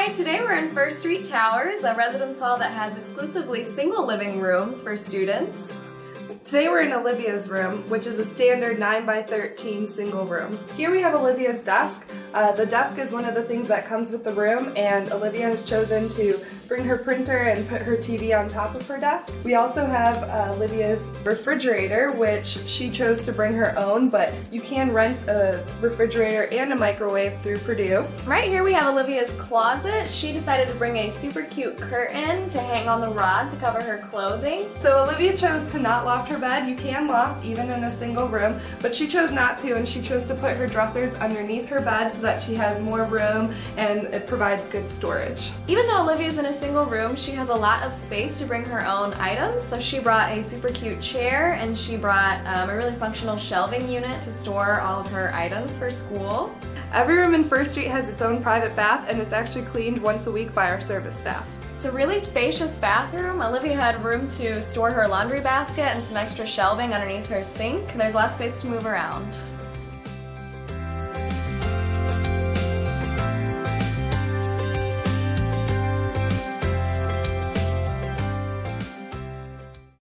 Hi, today we're in First Street Towers, a residence hall that has exclusively single living rooms for students. Today we're in Olivia's room, which is a standard 9 by 13 single room. Here we have Olivia's desk. Uh, the desk is one of the things that comes with the room and Olivia has chosen to bring her printer and put her TV on top of her desk. We also have uh, Olivia's refrigerator, which she chose to bring her own, but you can rent a refrigerator and a microwave through Purdue. Right here we have Olivia's closet. She decided to bring a super cute curtain to hang on the rod to cover her clothing. So Olivia chose to not loft her bed. You can loft even in a single room, but she chose not to and she chose to put her dressers underneath her bed so that she has more room and it provides good storage. Even though Olivia's in a single room, she has a lot of space to bring her own items. So she brought a super cute chair and she brought um, a really functional shelving unit to store all of her items for school. Every room in First Street has its own private bath and it's actually cleaned once a week by our service staff. It's a really spacious bathroom. Olivia had room to store her laundry basket and some extra shelving underneath her sink. There's lots of space to move around.